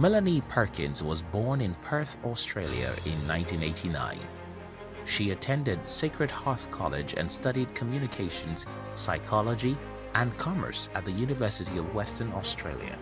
Melanie Perkins was born in Perth, Australia in 1989. She attended Sacred Heart College and studied communications, psychology and commerce at the University of Western Australia.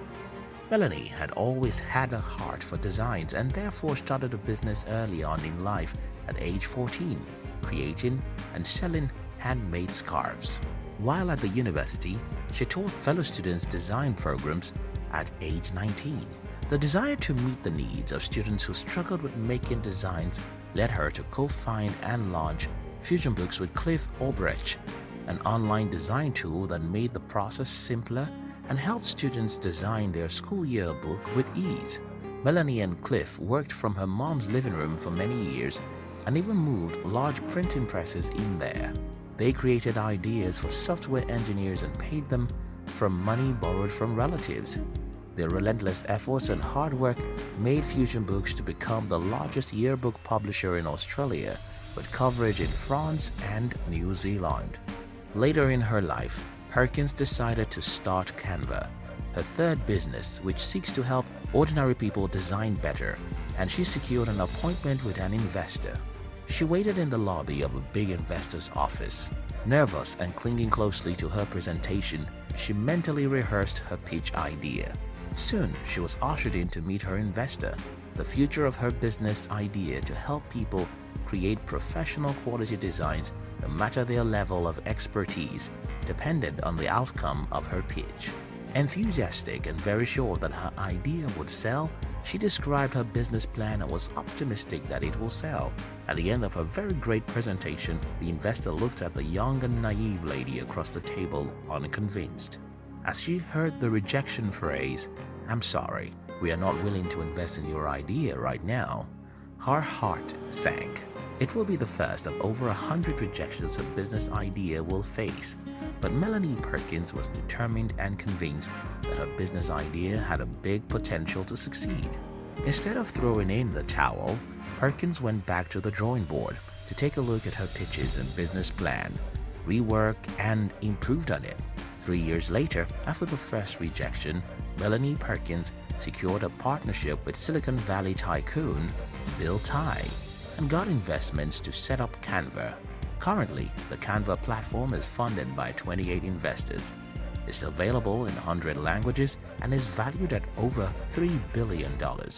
Melanie had always had a heart for designs and therefore started a business early on in life at age 14, creating and selling handmade scarves. While at the university, she taught fellow students design programs at age 19. The desire to meet the needs of students who struggled with making designs led her to co-found and launch Fusion Books with Cliff Obrecht, an online design tool that made the process simpler and helped students design their school yearbook with ease. Melanie and Cliff worked from her mom's living room for many years and even moved large printing presses in there. They created ideas for software engineers and paid them from money borrowed from relatives. Their relentless efforts and hard work made Fusion Books to become the largest yearbook publisher in Australia with coverage in France and New Zealand. Later in her life, Perkins decided to start Canva, her third business which seeks to help ordinary people design better and she secured an appointment with an investor. She waited in the lobby of a big investor's office. Nervous and clinging closely to her presentation, she mentally rehearsed her pitch idea. Soon, she was ushered in to meet her investor. The future of her business idea to help people create professional quality designs no matter their level of expertise depended on the outcome of her pitch. Enthusiastic and very sure that her idea would sell, she described her business plan and was optimistic that it will sell. At the end of her very great presentation, the investor looked at the young and naive lady across the table unconvinced. As she heard the rejection phrase, I'm sorry, we are not willing to invest in your idea right now, her heart sank. It will be the first of over a hundred rejections her business idea will face, but Melanie Perkins was determined and convinced that her business idea had a big potential to succeed. Instead of throwing in the towel, Perkins went back to the drawing board to take a look at her pitches and business plan, rework and improved on it. Three years later, after the first rejection, Melanie Perkins secured a partnership with Silicon Valley tycoon Bill Tai and got investments to set up Canva. Currently, the Canva platform is funded by 28 investors. It's available in 100 languages and is valued at over $3 billion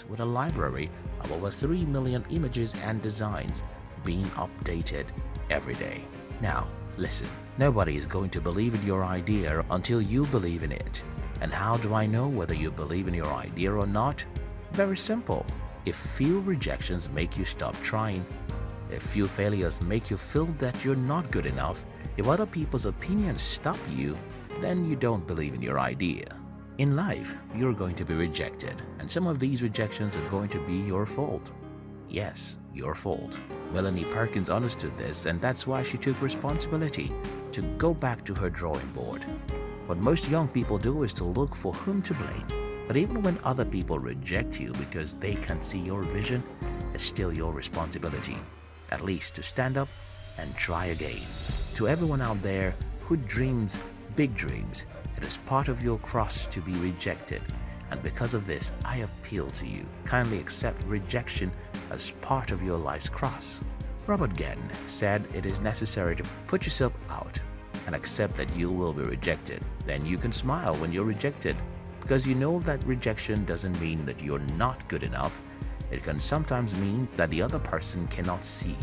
with a library of over 3 million images and designs being updated every day. Now, listen. Nobody is going to believe in your idea until you believe in it. And how do I know whether you believe in your idea or not? Very simple. If few rejections make you stop trying, if few failures make you feel that you're not good enough, if other people's opinions stop you, then you don't believe in your idea. In life, you're going to be rejected, and some of these rejections are going to be your fault. Yes, your fault. Melanie Perkins understood this and that's why she took responsibility to go back to her drawing board. What most young people do is to look for whom to blame. But even when other people reject you because they can't see your vision, it's still your responsibility, at least to stand up and try again. To everyone out there who dreams big dreams, it is part of your cross to be rejected. And because of this, I appeal to you. Kindly accept rejection as part of your life's cross. Robert Gettin said it is necessary to put yourself out and accept that you will be rejected. Then you can smile when you're rejected because you know that rejection doesn't mean that you're not good enough. It can sometimes mean that the other person cannot see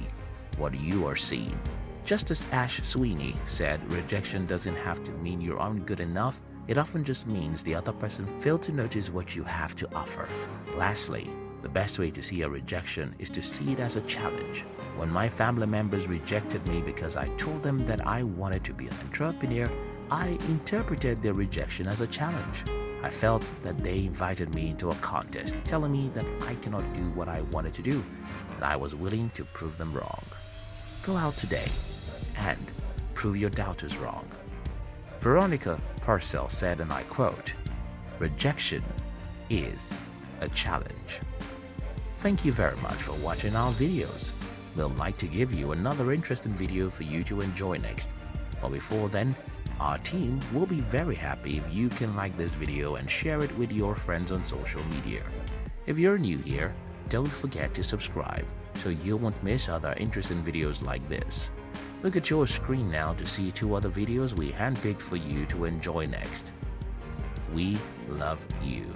what you are seeing. Just as Ash Sweeney said, rejection doesn't have to mean you aren't good enough. It often just means the other person failed to notice what you have to offer. Lastly, the best way to see a rejection is to see it as a challenge. When my family members rejected me because I told them that I wanted to be an entrepreneur, I interpreted their rejection as a challenge. I felt that they invited me into a contest, telling me that I cannot do what I wanted to do, and I was willing to prove them wrong. Go out today and prove your doubters wrong. Veronica Parcell said, and I quote, Rejection is a challenge. Thank you very much for watching our videos. We'll like to give you another interesting video for you to enjoy next. But before then, Our team will be very happy if you can like this video and share it with your friends on social media. If you're new here, don't forget to subscribe so you won't miss other interesting videos like this. Look at your screen now to see two other videos we handpicked for you to enjoy next. We love you.